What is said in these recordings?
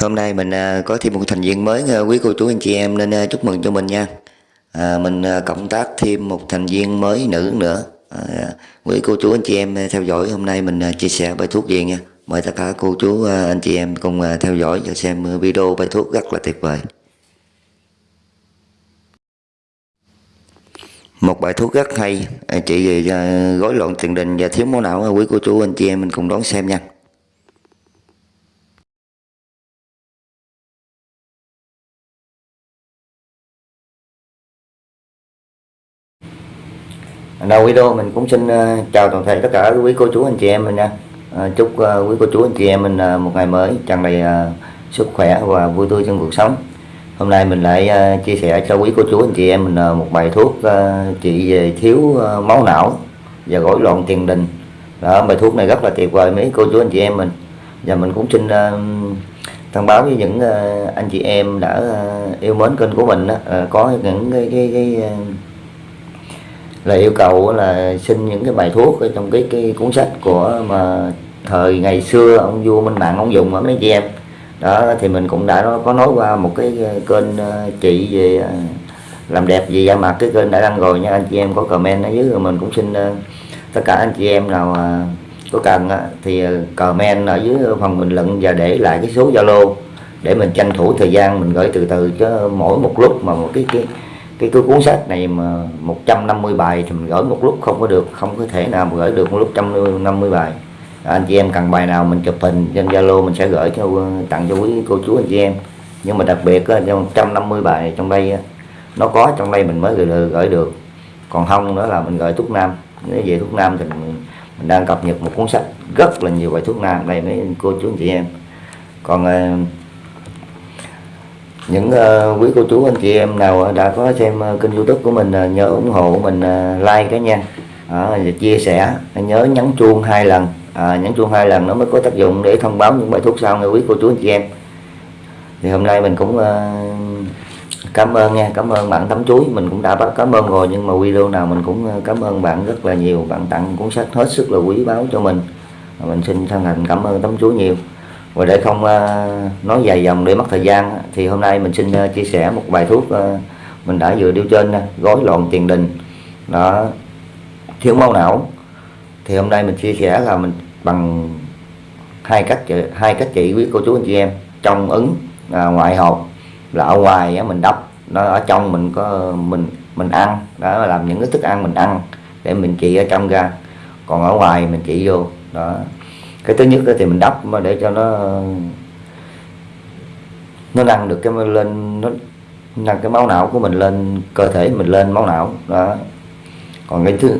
Hôm nay mình à, có thêm một thành viên mới à, quý cô chú anh chị em nên à, chúc mừng cho mình nha. À, mình cộng tác thêm một thành viên mới nữ nữa. À, quý cô chú anh chị em theo dõi hôm nay mình chia sẻ bài thuốc gì nha. Mời tất cả cô chú anh chị em cùng theo dõi và xem video bài thuốc rất là tuyệt vời. Một bài thuốc rất hay chị gói về loạn tiền đình và thiếu máu não quý cô chú anh chị em mình cùng đón xem nha. Đầu video mình cũng xin ờ, chào toàn thể tất cả quý cô chú anh chị em mình nha. Ờ, chúc ờ, quý cô chú anh chị em mình một ngày mới tràn đầy sức khỏe và vui tươi trong cuộc sống. Hôm nay mình lại chia sẻ cho quý cô chú anh chị em mình một bài thuốc trị về thiếu máu não và gối loạn tiền đình. Đó bài thuốc này rất là tuyệt vời mấy cô chú anh chị em mình. Và mình cũng xin thông báo với những anh chị em đã yêu mến kênh của mình đó, có những cái, cái, cái là yêu cầu là xin những cái bài thuốc ở trong cái cái cuốn sách của mà thời ngày xưa ông vua Minh Mạng ông dùng ở mấy chị em. Đó, thì mình cũng đã có nói qua một cái ờ, kênh ờ, chị về ờ, làm đẹp gì da mặt, cái kênh đã đăng rồi nha, anh chị em có comment ở dưới rồi mình cũng xin tất cả anh chị em nào có cần thì comment ở dưới phần bình luận và để lại cái số Zalo để mình tranh thủ thời gian mình gửi từ từ, chứ mỗi một lúc mà một cái cái cái, cái cuốn sách này mà 150 bài thì mình gửi một lúc không có được không có thể nào mà gửi được một lúc 150 bài. Anh chị em cần bài nào mình chụp hình trên Zalo mình sẽ gửi cho ờ, tặng cho quý cô chú anh chị em. Nhưng mà đặc biệt trong 150 bài trong đây nó có trong đây mình mới gửi, gửi được. Còn không nữa là mình gửi thuốc nam. Nếu về thuốc nam thì mình, mình đang cập nhật một cuốn sách rất là nhiều bài thuốc nam đây mấy cô chú anh chị em. Còn ờ, những uh, quý cô chú anh chị em nào ờ, đã có xem uh, kênh youtube của mình uh, nhớ ủng hộ mình uh, like cái nha. Uh, chia sẻ nhớ nhấn chuông hai lần. Uh, nhấn chuông hai lần nó mới có tác dụng để thông báo những bài thuốc sau nghe quý cô chú anh chị em. Thì hôm nay mình cũng uh, cảm ơn nha cảm ơn bạn tấm chuối. Mình cũng đã bắt cảm ơn rồi nhưng mà video nào mình cũng cảm ơn bạn rất là nhiều. Bạn tặng cuốn sách hết sức là quý báu cho mình. Mình xin thân thành cảm ơn tấm chuối nhiều và để không ờ, nói dài dòng để mất thời gian thì hôm nay mình xin ờ, chia sẻ một bài thuốc ờ, mình đã vừa điêu trên gói gối tiền đình. Đó thiếu máu não. Thì hôm nay mình chia sẻ là mình bằng hai cách hai cách trị quý cô chú anh chị em. Trong ứng à, ngoại hộp là ở ngoài á, mình đắp. Nó ở trong mình có mình mình ăn. Đó là làm những cái thức ăn mình ăn để mình trị ở trong ra còn ở ngoài mình trị vô. Đó cái thứ nhất thì mình đắp mà để cho nó nó nâng được cái lên, nó nâng cái máu não của mình lên, cơ thể mình lên máu não. Đó. Còn cái thứ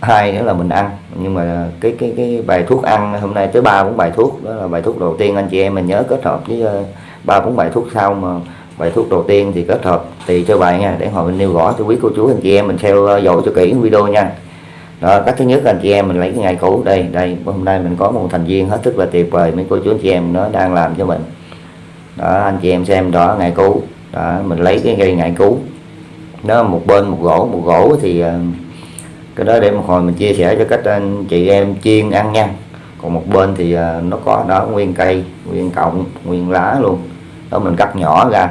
hai nữa là mình ăn. Nhưng mà cái cái cái bài thuốc ăn, hôm nay tới ba bốn bài thuốc. Đó là bài thuốc đầu tiên, anh chị em mình nhớ kết hợp với ờ, ba bốn bài thuốc sau mà bài thuốc đầu tiên thì kết hợp tùy cho bài nha. Để hồi mình nêu rõ cho quý cô chú, anh chị em mình theo ờ, dõi cho kỹ video nha đó, cách thứ nhất anh chị em mình lấy cái ngày cũ. Đây đây, hôm nay mình có một thành viên hết sức là tuyệt vời. Mấy cô chú anh chị em nó đang làm cho mình. Đó, anh chị em xem đó, ngày cũ. Đó, mình lấy cái cây ngày cũ. Nó một bên một gỗ một gỗ thì ờ, cái đó để một hồi mình chia sẻ cho cách anh chị em chiên ăn nha. Còn một bên thì ờ, nó có đó, nguyên cây, nguyên cọng, nguyên lá luôn. Đó, mình cắt nhỏ ra.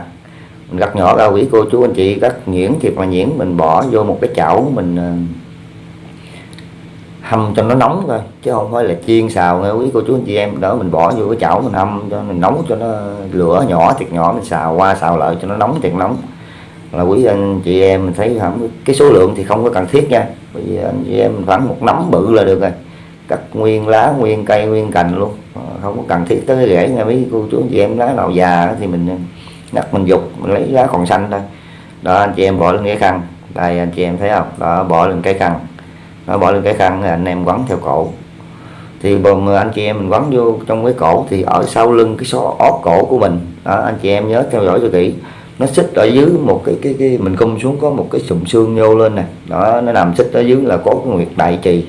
Mình cắt nhỏ ra, quý cô chú anh chị, cắt nhuyễn thiệt là nhuyễn. Mình bỏ vô một cái chảo, mình ờ, hâm cho nó nóng thôi, chứ không phải là chiên xào nghe quý cô chú anh chị em. Đó mình bỏ vô cái chảo mình hâm cho mình nóng cho nó lửa nhỏ, thiệt nhỏ, mình xào qua xào lại cho nó nóng, thiệt nóng. Là quý anh chị em mình thấy không cái số lượng thì không có cần thiết nha. Bởi vì anh chị em khoảng một nắm bự là được rồi. Cắt nguyên lá, nguyên cây, nguyên cành luôn. Ờ, không có cần thiết tới cái rễ nha mấy cô chú anh chị em lá nào già thì mình ngắt mình dục, mình lấy lá còn xanh thôi. Đó, anh chị em bỏ lên cái khăn. Đây, anh chị em thấy không? Đó, bỏ lên cái khăn nó bỏ lên cái khăn anh em quấn theo cổ. Thì bồn anh chị em mình quấn vô trong cái cổ thì ở sau lưng cái số ót cổ của mình. Đó, anh chị em nhớ theo dõi cho kỹ. Nó xích ở dưới một cái cái cái mình cung xuống có một cái sụm xương nhô lên này đó nó nằm xích ở dưới là có cái nguyệt đại trì.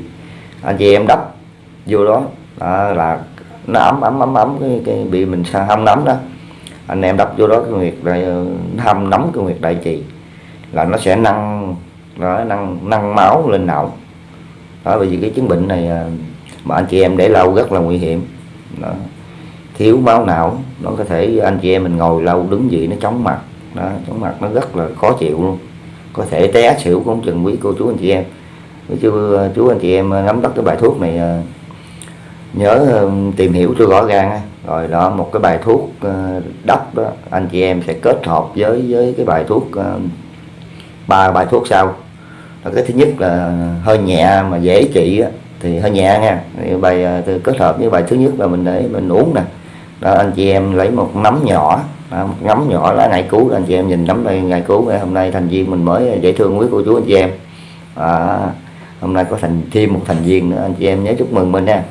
Anh chị em đắp vô đó, đó là nó ấm ấm ấm ấm cái, cái bị mình hâm nấm đó. Anh em đắp vô đó cái nguyệt đại hâm nóng cái nguyệt đại trì. Là nó sẽ nâng đó, nâng nâng máu lên não đó bởi vì cái chứng bệnh này à, mà anh chị em để lâu rất là nguy hiểm. Đó. thiếu máu não nó có thể anh chị em mình ngồi lâu đứng gì nó chóng mặt. Đó, chóng mặt nó rất là khó chịu luôn. Có thể té xỉu cũng chừng quý cô chú anh chị em. Chú, à, chú anh chị em à, nắm bắt cái bài thuốc này nhớ tìm hiểu cho rõ ràng rồi đó một cái bài thuốc đắp đó anh chị em sẽ kết hợp với với cái bài thuốc ba bài thuốc sau cái thứ nhất là hơi nhẹ mà dễ trị thì hơi nhẹ nha. Bài à, kết hợp với bài thứ nhất là mình để mình uống nè. Đó anh chị em lấy một nắm nhỏ đó, một nắm nhỏ lá ngải cứu anh chị em nhìn nắm đây ngải cứu hôm nay thành viên mình mới dễ thương quý cô chú anh chị em. À, hôm nay có thành thêm một thành viên nữa anh chị em nhớ chúc mừng mình nha.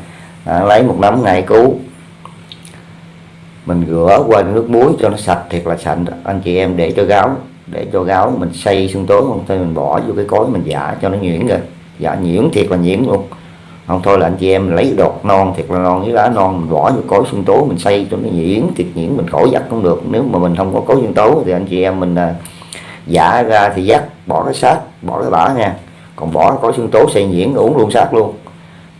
À, lấy một nắm ngải cứu. Mình rửa qua nước muối cho nó sạch thiệt là sạch. Anh chị em để cho gáo để cho gáo mình xây xương tố không? Thôi mình bỏ vô cái cối mình giả cho nó nhuyễn rồi giả nhuyễn thiệt là nhuyễn luôn. Không thôi là anh chị em lấy đọt non thiệt là non với lá non mình bỏ vô cối xương tố mình xây cho nó nhuyễn thiệt nhuyễn mình khỏi dắt cũng được. Nếu mà mình không có cối xương tố thì anh chị em mình à, giả ra thì dắt bỏ cái sát bỏ cái bã nha. Còn bỏ cối xương tố xây nhuyễn uống luôn sát luôn.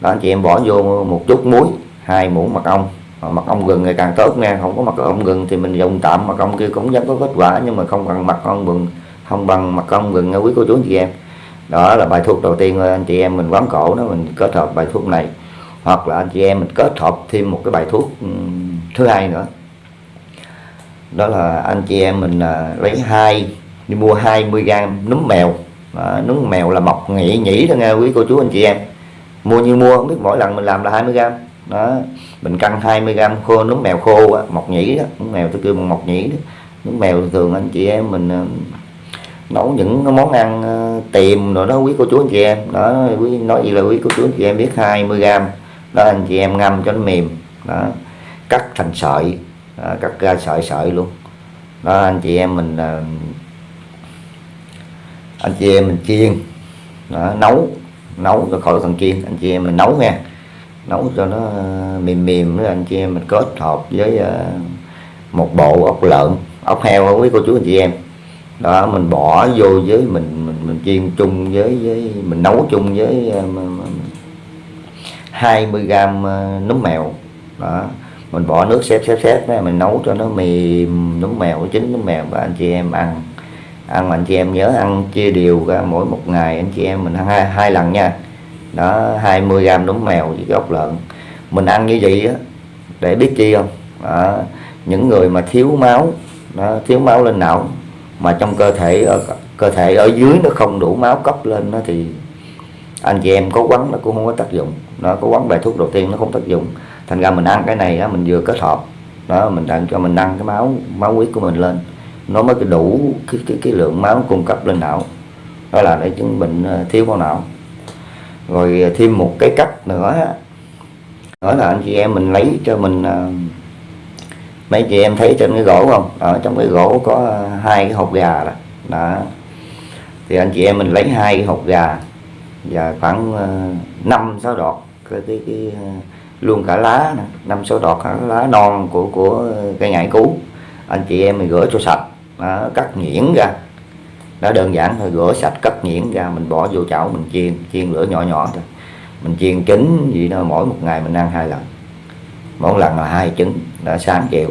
Đó anh chị em bỏ vô một chút muối hai muỗng mật ong mật ong gừng ngày càng tốt nha không có mật ong gừng thì mình dùng tạm. Mật ong kia cũng vẫn có kết quả nhưng mà không bằng mật ong gừng không bằng mật ong gừng nha quý cô chú anh chị em. Đó là bài thuốc đầu tiên anh chị em mình quán cổ đó mình kết hợp bài thuốc này. Hoặc là anh chị em mình kết hợp thêm một cái bài thuốc ừ, thứ hai nữa. Đó là anh chị em mình à, lấy hai đi mua 20 gram núm mèo. Đó, núm mèo là mọc nhĩ nhĩ thôi nghe quý cô chú anh chị em. Mua như mua không biết mỗi lần mình làm là 20 gram đó mình cân 20 gram khô nướng mèo khô á, mọc nhĩ đó. Nướng mèo tôi kêu bằng mọc nhĩ đó. Mèo thường anh chị em mình ờ, nấu những món ăn ờ, tiềm rồi đó quý cô chú anh chị em. Đó quý nói gì là quý cô chú anh chị em biết 20 gram. Đó anh chị em ngâm cho nó mềm. Đó cắt thành sợi. Đó, cắt ra sợi sợi luôn. Đó anh chị em mình ờ, anh chị em mình chiên. Đó, nấu nấu rồi khỏi cần chiên. Anh chị em mình nấu nha nấu cho nó ờ, mềm mềm với anh chị em mình kết hợp với ờ, một bộ ốc lợn ốc heo quý cô chú anh chị em. Đó mình bỏ vô với mình mình mình chiên chung với với mình nấu chung với ờ, 20 gram nấm núm mèo. Đó mình bỏ nước xếp xếp xếp đó, mình nấu cho nó mềm núm mèo chín núm mèo và anh chị em ăn. Ăn mà anh chị em nhớ ăn chia đều ra mỗi một ngày anh chị em mình ăn hai, hai lần nha đó 20 gram núm mèo với gốc ốc lợn. Mình ăn như vậy á để biết chi không? Đó, những người mà thiếu máu đó, thiếu máu lên não mà trong cơ thể ở cơ thể ở dưới nó không đủ máu cấp lên nó thì anh chị em có quấn nó cũng không có tác dụng. Nó có quấn bài thuốc đầu tiên nó không tác dụng. Thành ra mình ăn cái này á, mình vừa kết hợp đó mình đang cho mình nâng cái máu máu huyết của mình lên. Nó mới đủ cái, cái, cái lượng máu cung cấp lên não. Đó là để chứng bệnh ờ, thiếu máu não rồi à, thêm một cái cách nữa. Đó là anh chị em mình lấy cho mình à, mấy chị em thấy trên cái gỗ không? Ở trong cái gỗ có à, hai cái hộp gà đó, đó. thì anh chị em mình lấy hai cái hộp gà và khoảng năm sáu đọt cái cái, cái luôn cả lá năm sáu đọt cả lá non của của cây ngải cứu anh chị em mình rửa cho sạch. Đó, cắt nhuyễn ra đó đơn giản thôi rửa sạch cắt nhuyễn ra mình bỏ vô chảo mình chiên chiên lửa nhỏ nhỏ thôi. Mình chiên trứng gì đó mỗi một ngày mình ăn hai lần. Mỗi lần là hai trứng đã sáng chiều.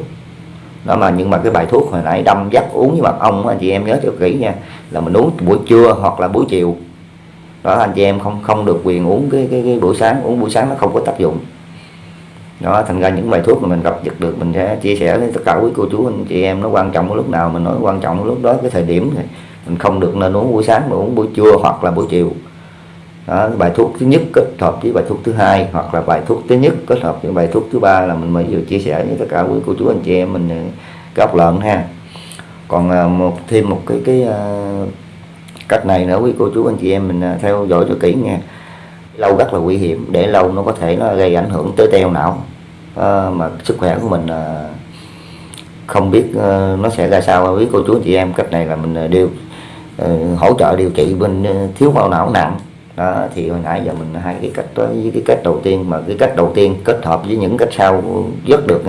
Đó mà nhưng mà cái bài thuốc hồi nãy đâm dắt uống với mật ong anh chị em nhớ cho kỹ nha. Là mình uống buổi trưa hoặc là buổi chiều. Đó anh chị em không không được quyền uống cái cái, cái buổi sáng. Uống buổi sáng nó không có tác dụng. Đó thành ra những bài thuốc mà mình gặp giật được mình sẽ chia sẻ với tất cả quý cô chú anh chị em. Nó quan trọng lúc nào mình nói quan trọng lúc đó cái thời điểm này mình không được nên uống buổi sáng mà uống buổi trưa hoặc là buổi chiều. Đó, bài thuốc thứ nhất kết hợp với bài thuốc thứ hai hoặc là bài thuốc thứ nhất kết hợp với bài thuốc thứ ba là mình mới vừa chia sẻ với tất cả quý cô chú anh chị em mình ờ, góc lợn ha. Còn ờ, một thêm một cái cái ờ, cách này nữa quý cô chú anh chị em mình theo dõi cho kỹ nha. Lâu rất là nguy hiểm để lâu nó có thể nó gây ảnh hưởng tới teo não. À, mà sức khỏe của mình à, không biết à, nó sẽ ra sao. Quý cô chú anh chị em cách này là mình đều Ờ, hỗ trợ điều trị bên ờ, thiếu máu não nặng. Đó, thì hồi nãy giờ mình hai cái cách đó với cái cách đầu tiên mà cái cách đầu tiên kết hợp với những cách sau rất được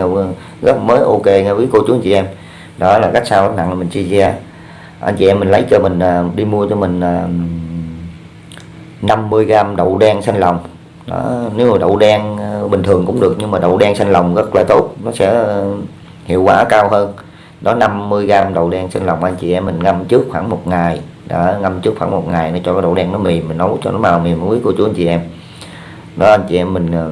rất mới ok nghe với cô chú anh chị em. Đó là cách sau nặng là mình chia ra. Anh chị em mình lấy cho mình ờ, đi mua cho mình 50 à, gram đậu đen xanh lòng. Đó, nếu mà đậu đen bình thường cũng được nhưng mà đậu đen xanh lòng rất là tốt nó sẽ hiệu quả cao hơn đó 50 gram đậu đen xanh lòng anh chị em mình ngâm trước khoảng một ngày. Đó ngâm trước khoảng một ngày để cho cái đậu đen nó mềm mình nấu cho nó màu mềm muối cô chú anh chị em. Đó anh chị em mình ờ,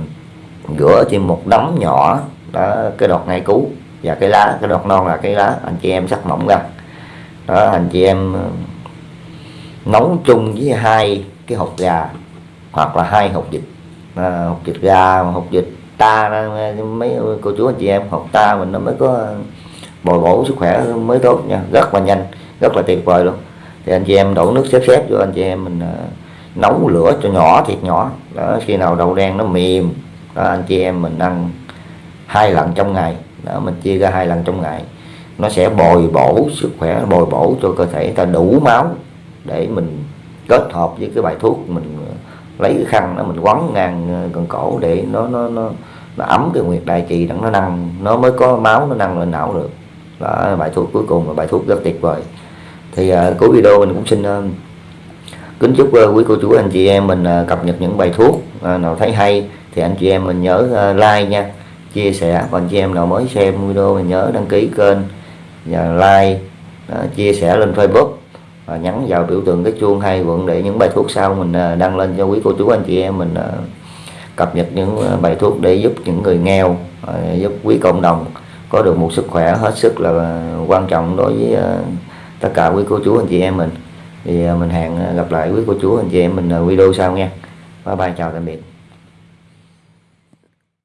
rửa thêm một đống nhỏ đó cái đọt ngay cú và cái lá cái đọt non là cái lá anh chị em sắc mỏng ra. Đó anh chị em ờ, nấu chung với hai cái hột gà hoặc là hai hột vịt. Ờ, à, hột vịt gà hột vịt ta mấy cô chú anh chị em hột ta mình nó mới có bồi bổ sức khỏe mới tốt nha. Rất là nhanh, rất là tuyệt vời luôn. Thì anh chị em đổ nước xếp xếp cho anh chị em mình ờ, nấu lửa cho nhỏ, thiệt nhỏ. Đó, khi nào đậu đen nó mềm, đó, anh chị em mình ăn hai lần trong ngày. Đó, mình chia ra hai lần trong ngày. Nó sẽ bồi bổ sức khỏe, bồi bổ cho cơ thể ta đủ máu để mình kết hợp với cái bài thuốc mình ờ, lấy cái khăn đó mình quấn ngang ờ, gần cổ để nó nó nó nó ấm cái nguyệt đại trì đặng nó nâng nó mới có máu nó nâng lên não được đó bài thuốc cuối cùng là bài thuốc rất tuyệt vời. Thì uh, cuối video mình cũng xin uh, kính chúc uh, quý cô chú anh chị em mình uh, cập nhật những bài thuốc uh, nào thấy hay thì anh chị em mình nhớ uh, like nha chia sẻ. Còn anh chị em nào mới xem video mình nhớ đăng ký kênh và like uh, chia sẻ lên Facebook và nhắn vào biểu tượng cái chuông hay quận để những bài thuốc sau mình uh, đăng lên cho quý cô chú anh chị em mình uh, cập nhật những bài thuốc để giúp những người nghèo uh, giúp quý cộng đồng có được một sức khỏe hết sức là quan trọng đối với ờ, tất cả quý cô chú, anh chị em mình. Thì ờ, mình hẹn gặp lại quý cô chú, anh chị em mình ờ, video sau nha. Bye bye, chào tạm biệt.